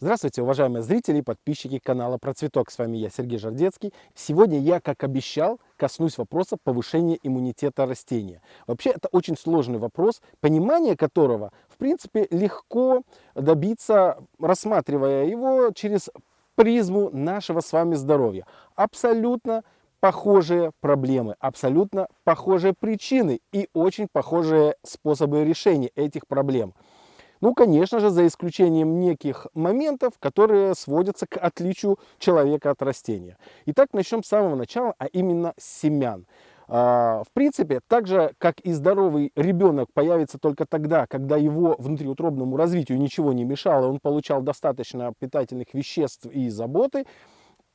Здравствуйте, уважаемые зрители и подписчики канала Процветок. С вами я, Сергей Жардецкий. Сегодня я, как обещал, коснусь вопроса повышения иммунитета растения. Вообще, это очень сложный вопрос, понимание которого, в принципе, легко добиться, рассматривая его через призму нашего с вами здоровья. Абсолютно похожие проблемы, абсолютно похожие причины и очень похожие способы решения этих проблем. Ну, конечно же, за исключением неких моментов, которые сводятся к отличию человека от растения. Итак, начнем с самого начала, а именно с семян. А, в принципе, так же, как и здоровый ребенок появится только тогда, когда его внутриутробному развитию ничего не мешало, он получал достаточно питательных веществ и заботы,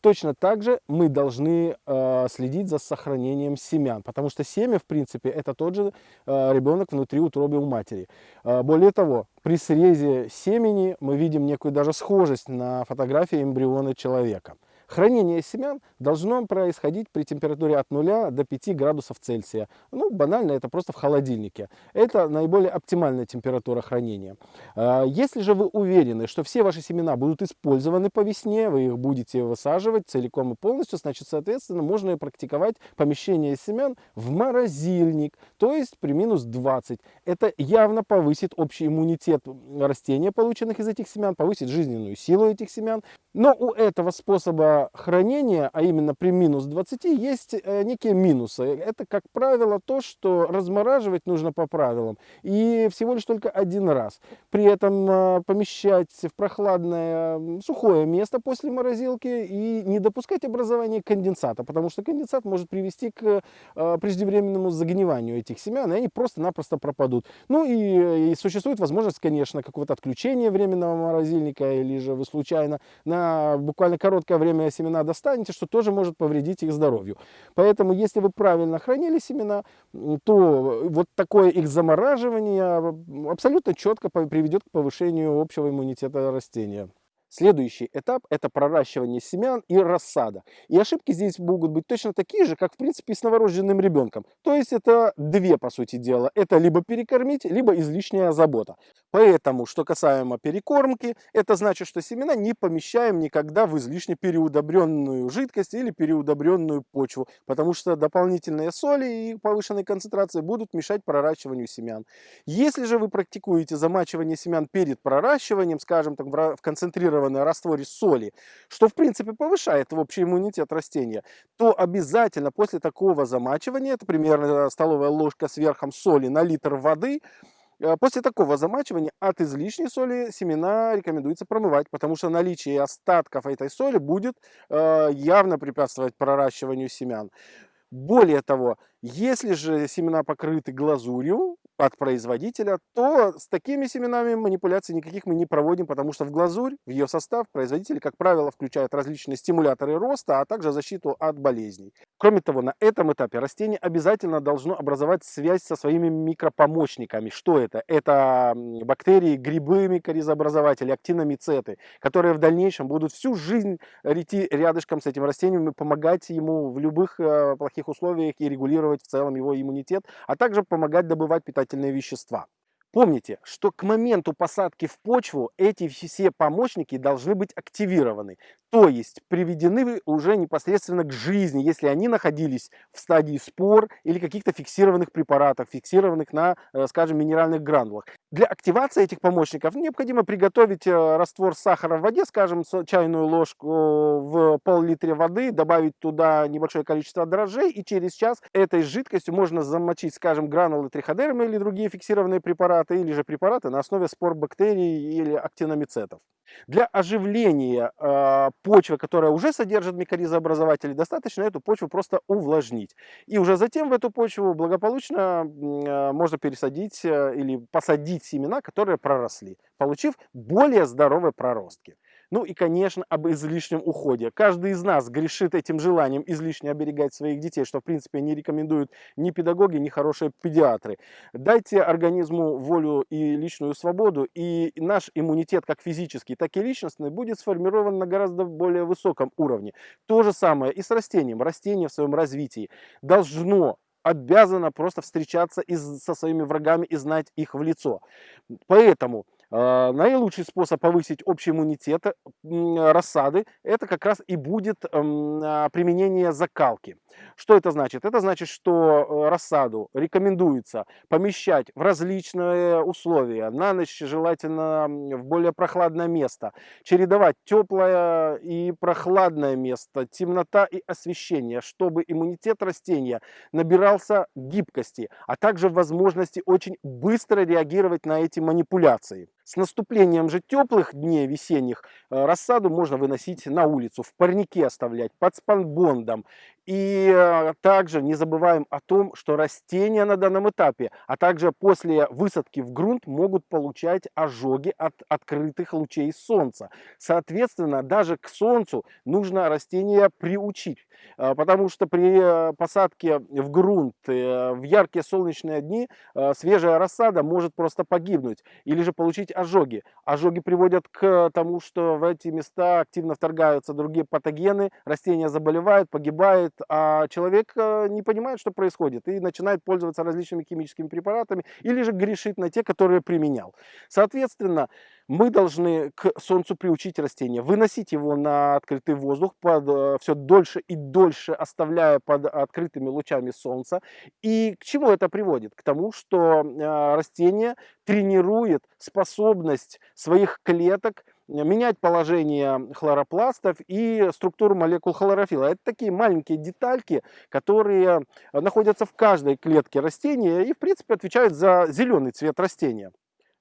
Точно так же мы должны э, следить за сохранением семян, потому что семя, в принципе, это тот же э, ребенок внутри утробы у матери. Э, более того, при срезе семени мы видим некую даже схожесть на фотографии эмбриона человека. Хранение семян должно происходить при температуре от 0 до 5 градусов Цельсия. Ну, банально, это просто в холодильнике. Это наиболее оптимальная температура хранения. А, если же вы уверены, что все ваши семена будут использованы по весне, вы их будете высаживать целиком и полностью, значит, соответственно, можно практиковать помещение семян в морозильник, то есть при минус 20. Это явно повысит общий иммунитет растения, полученных из этих семян, повысит жизненную силу этих семян. Но у этого способа хранения, а именно при минус 20, есть э, некие минусы. Это, как правило, то, что размораживать нужно по правилам и всего лишь только один раз. При этом э, помещать в прохладное сухое место после морозилки и не допускать образования конденсата, потому что конденсат может привести к э, преждевременному загниванию этих семян, и они просто-напросто пропадут. Ну и, и существует возможность, конечно, какого-то отключения временного морозильника, или же вы случайно на буквально короткое время семена достанете, что тоже может повредить их здоровью. Поэтому, если вы правильно хранили семена, то вот такое их замораживание абсолютно четко приведет к повышению общего иммунитета растения. Следующий этап – это проращивание семян и рассада. И ошибки здесь могут быть точно такие же, как в принципе с новорожденным ребенком. То есть это две, по сути дела. Это либо перекормить, либо излишняя забота. Поэтому, что касаемо перекормки, это значит, что семена не помещаем никогда в излишне переудобренную жидкость или переудобренную почву, потому что дополнительные соли и повышенные концентрации будут мешать проращиванию семян. Если же вы практикуете замачивание семян перед проращиванием, скажем так, в концентрированной растворе соли, что в принципе повышает общий иммунитет растения, то обязательно после такого замачивания, это примерно столовая ложка с верхом соли на литр воды, После такого замачивания от излишней соли семена рекомендуется промывать, потому что наличие остатков этой соли будет э, явно препятствовать проращиванию семян. Более того, если же семена покрыты глазурью, от производителя, то с такими семенами манипуляций никаких мы не проводим, потому что в глазурь, в ее состав производители, как правило, включают различные стимуляторы роста, а также защиту от болезней. Кроме того, на этом этапе растение обязательно должно образовать связь со своими микропомощниками. Что это? Это бактерии, грибы, микоризообразователи, актиномицеты, которые в дальнейшем будут всю жизнь идти рядышком с этим растением и помогать ему в любых э, плохих условиях и регулировать в целом его иммунитет, а также помогать добывать питательные питательные вещества. Помните, что к моменту посадки в почву эти все помощники должны быть активированы, то есть приведены уже непосредственно к жизни, если они находились в стадии спор или каких-то фиксированных препаратов, фиксированных на, э, скажем, минеральных гранулах. Для активации этих помощников необходимо приготовить э, раствор сахара в воде, скажем, чайную ложку в пол-литре воды, добавить туда небольшое количество дрожжей, и через час этой жидкостью можно замочить, скажем, гранулы триходермы или другие фиксированные препараты или же препараты на основе спор бактерий или актиномицетов. Для оживления э, почвы, которая уже содержит микоризообразователи, достаточно эту почву просто увлажнить. И уже затем в эту почву благополучно э, можно пересадить э, или посадить семена, которые проросли, получив более здоровые проростки. Ну и, конечно, об излишнем уходе. Каждый из нас грешит этим желанием излишне оберегать своих детей, что, в принципе, не рекомендуют ни педагоги, ни хорошие педиатры. Дайте организму волю и личную свободу, и наш иммунитет, как физический, так и личностный, будет сформирован на гораздо более высоком уровне. То же самое и с растением. Растение в своем развитии должно обязано просто встречаться из, со своими врагами и знать их в лицо. Поэтому наилучший способ повысить общий иммунитет рассады – это как раз и будет эм, а, применение закалки. Что это значит? Это значит, что э, рассаду рекомендуется помещать в различные условия, на ночь желательно в более прохладное место, чередовать теплое и прохладное место, темнота и освещение, чтобы иммунитет растения набирался гибкости, а также возможности очень быстро реагировать на эти манипуляции. С наступлением же теплых дней весенних э, рассаду можно выносить на улицу, в парнике оставлять, под спанбондом. И э, также не забываем о том, что растения на данном этапе, а также после высадки в грунт могут получать ожоги от открытых лучей солнца. Соответственно, даже к солнцу нужно растения приучить, э, потому что при посадке в грунт в яркие солнечные дни свежая рассада может просто погибнуть или же получить ожоги. Ожоги приводят к тому, что в эти места активно вторгаются другие патогены, растения заболевают, погибают, а человек э, не понимает, что происходит и начинает пользоваться различными химическими препаратами или же грешит на те, которые применял. Соответственно, мы должны к солнцу приучить растение, выносить его на открытый воздух, под, э, все дольше и дольше оставляя под открытыми лучами солнца. И к чему это приводит? К тому, что э, растение тренирует способность своих клеток менять положение хлоропластов и структуру молекул хлорофила. Это такие маленькие детальки, которые находятся в каждой клетке растения и, в принципе, отвечают за зеленый цвет растения.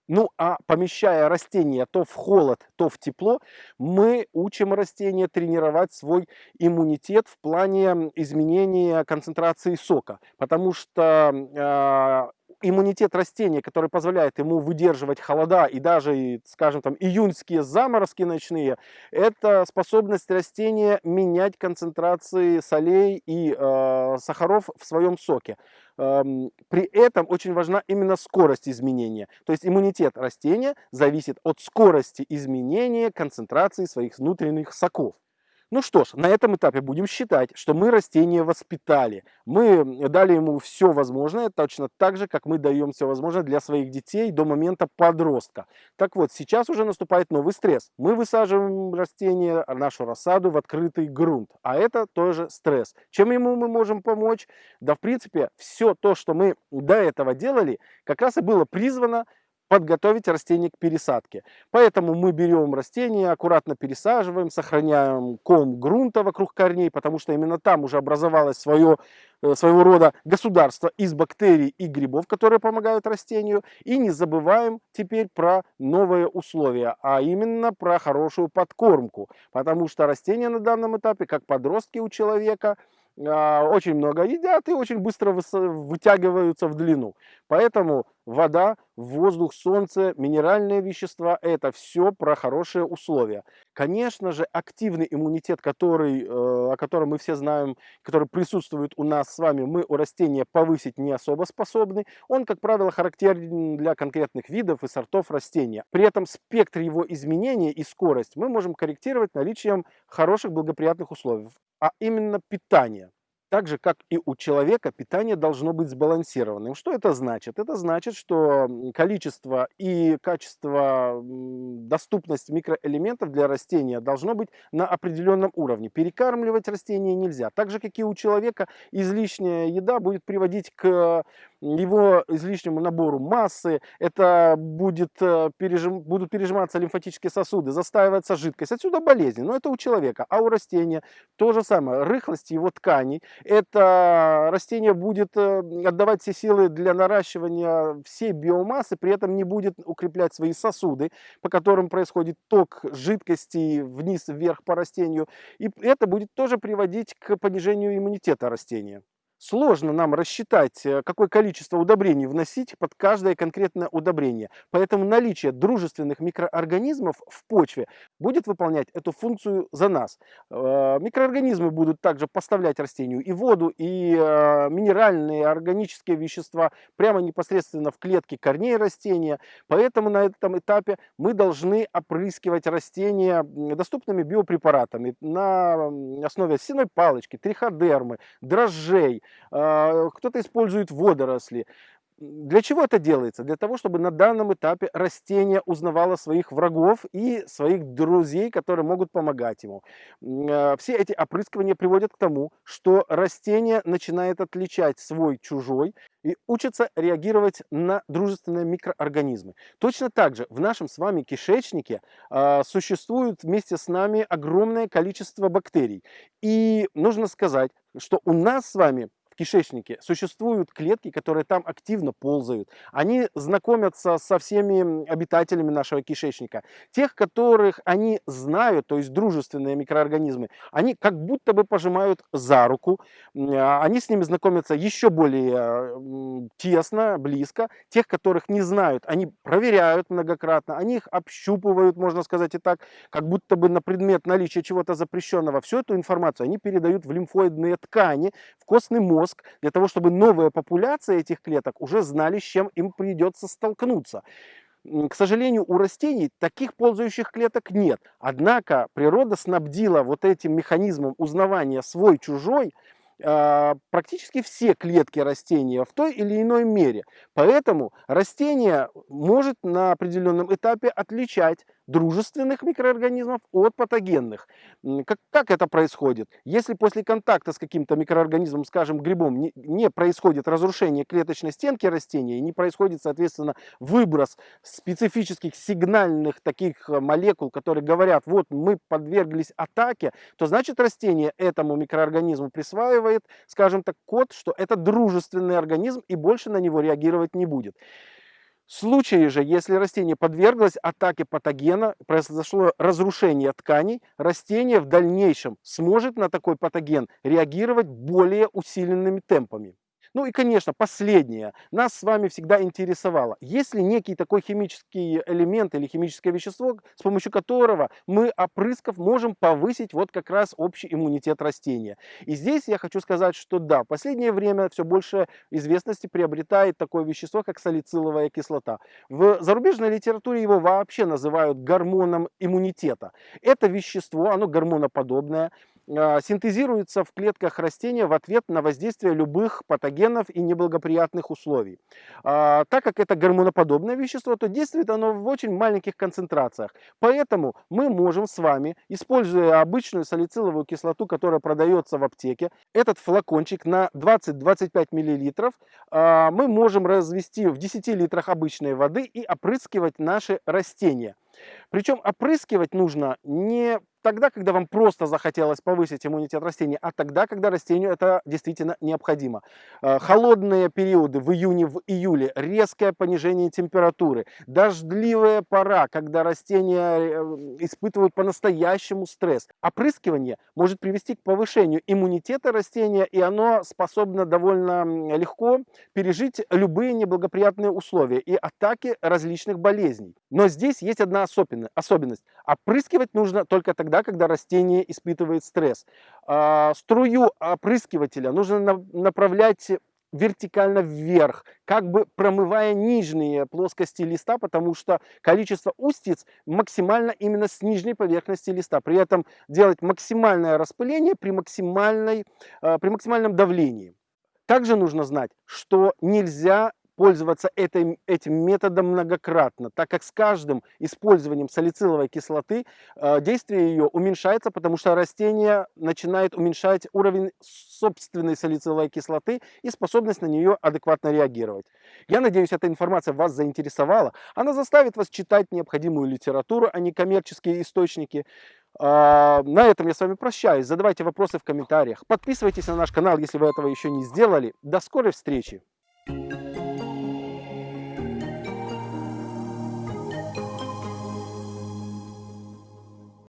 Ну, а помещая растение то в холод, то в тепло, мы учим растение тренировать свой иммунитет в плане изменения концентрации сока. Потому что э, иммунитет растения, который позволяет ему выдерживать холода и даже, скажем, там июньские заморозки ночные, это способность растения менять концентрации солей и э, сахаров в своем соке. Эм, при этом очень важна именно скорость изменения. То есть иммунитет растения зависит от скорости изменения концентрации своих внутренних соков. Ну что ж, на этом этапе будем считать, что мы растение воспитали. Мы дали ему все возможное, точно так же, как мы даем все возможное для своих детей до момента подростка. Так вот, сейчас уже наступает новый стресс. Мы высаживаем растение, нашу рассаду в открытый грунт, а это тоже стресс. Чем ему мы можем помочь? Да, в принципе, все то, что мы до этого делали, как раз и было призвано подготовить растение к пересадке. Поэтому мы берем растение, аккуратно пересаживаем, сохраняем ком грунта вокруг корней, потому что именно там уже образовалось свое, э, своего рода государство из бактерий и грибов, которые помогают растению. И не забываем теперь про новые условия, а именно про хорошую подкормку, потому что растения на данном этапе, как подростки у человека, а, очень много едят и очень быстро вытягиваются в длину. Поэтому вода, воздух, солнце, минеральные вещества – это все про хорошие условия. Конечно же, активный иммунитет, который, э, о котором мы все знаем, который присутствует у нас с вами, мы у растения повысить не особо способны. Он, как правило, характерен для конкретных видов и сортов растения. При этом спектр его изменения и скорость мы можем корректировать наличием хороших благоприятных условий а именно питание. Так же, как и у человека, питание должно быть сбалансированным. Что это значит? Это значит, что количество и качество, доступность микроэлементов для растения должно быть на определенном уровне. Перекармливать растения нельзя. Так же, как и у человека, излишняя еда будет приводить к его излишнему набору массы, это будет, э, пережим, будут пережиматься лимфатические сосуды, застаивается жидкость. Отсюда болезни. Но это у человека. А у растения то же самое. Рыхлость его тканей. Это растение будет э, отдавать все силы для наращивания всей биомассы, при этом не будет укреплять свои сосуды, по которым происходит ток жидкости вниз-вверх по растению. И это будет тоже приводить к понижению иммунитета растения сложно нам рассчитать, э, какое количество удобрений вносить под каждое конкретное удобрение. Поэтому наличие дружественных микроорганизмов в почве будет выполнять эту функцию за нас. Э, микроорганизмы будут также поставлять растению и воду, и э, минеральные, органические вещества прямо непосредственно в клетки корней растения. Поэтому на этом этапе мы должны опрыскивать растения доступными биопрепаратами на основе сеной палочки, триходермы, дрожжей, кто-то использует водоросли. Для чего это делается? Для того, чтобы на данном этапе растение узнавало своих врагов и своих друзей, которые могут помогать ему. Э, все эти опрыскивания приводят к тому, что растение начинает отличать свой чужой и учится реагировать на дружественные микроорганизмы. Точно так же в нашем с вами кишечнике э, существует вместе с нами огромное количество бактерий. И нужно сказать, что у нас с вами в кишечнике существуют клетки, которые там активно ползают. Они знакомятся со всеми обитателями нашего кишечника. Тех, которых они знают, то есть дружественные микроорганизмы, они как будто бы пожимают за руку. А, они с ними знакомятся еще более тесно, близко. Тех, которых не знают, они проверяют многократно, они их общупывают, можно сказать и так, как будто бы на предмет наличия чего-то запрещенного. Всю эту информацию они передают в лимфоидные ткани, в костный мозг, мозг, для того, чтобы новая популяция этих клеток уже знали, с чем им придется столкнуться. К сожалению, у растений таких ползающих клеток нет. Однако природа снабдила вот этим механизмом узнавания свой-чужой а, практически все клетки растения в той или иной мере. Поэтому растение может на определенном этапе отличать дружественных микроорганизмов от патогенных. Как, как это происходит? Если после контакта с каким-то микроорганизмом, скажем, грибом, не, не происходит разрушение клеточной стенки растения, не происходит, соответственно, выброс специфических сигнальных таких э, молекул, которые говорят, вот мы подверглись атаке, то значит растение этому микроорганизму присваивает, скажем так, код, что это дружественный организм и больше на него реагировать не будет. В случае же, если растение подверглось атаке патогена, произошло разрушение тканей, растение в дальнейшем сможет на такой патоген реагировать более усиленными темпами. Ну и, конечно, последнее. Нас с вами всегда интересовало, есть ли некий такой химический элемент или химическое вещество, с помощью которого мы, опрыскав, можем повысить вот как раз общий иммунитет растения. И здесь я хочу сказать, что да, в последнее время все больше известности приобретает такое вещество, как салициловая кислота. В зарубежной литературе его вообще называют гормоном иммунитета. Это вещество, оно гормоноподобное, синтезируется в клетках растения в ответ на воздействие любых патогенов и неблагоприятных условий. А, так как это гормоноподобное вещество, то действует оно в очень маленьких концентрациях. Поэтому мы можем с вами, используя обычную салициловую кислоту, которая продается в аптеке, этот флакончик на 20-25 мл, а, мы можем развести в 10 литрах обычной воды и опрыскивать наши растения. Причем опрыскивать нужно не тогда, когда вам просто захотелось повысить иммунитет растения, а тогда, когда растению это действительно необходимо. Э, холодные периоды в июне, в июле, резкое понижение температуры, дождливая пора, когда растения э, испытывают по-настоящему стресс. Опрыскивание может привести к повышению иммунитета растения, и оно способно довольно легко пережить любые неблагоприятные условия и атаки различных болезней. Но здесь есть одна особенность. Опрыскивать нужно только тогда, когда растение испытывает стресс. А, струю опрыскивателя нужно направлять вертикально вверх, как бы промывая нижние плоскости листа, потому что количество устиц максимально именно с нижней поверхности листа. При этом делать максимальное распыление при, максимальной, а, при максимальном давлении. Также нужно знать, что нельзя пользоваться этим, этим методом многократно, так как с каждым использованием салициловой кислоты э, действие ее уменьшается, потому что растение начинает уменьшать уровень собственной салициловой кислоты и способность на нее адекватно реагировать. Я надеюсь, эта информация вас заинтересовала. Она заставит вас читать необходимую литературу, а не коммерческие источники. А, на этом я с вами прощаюсь. Задавайте вопросы в комментариях. Подписывайтесь на наш канал, если вы этого еще не сделали. До скорой встречи!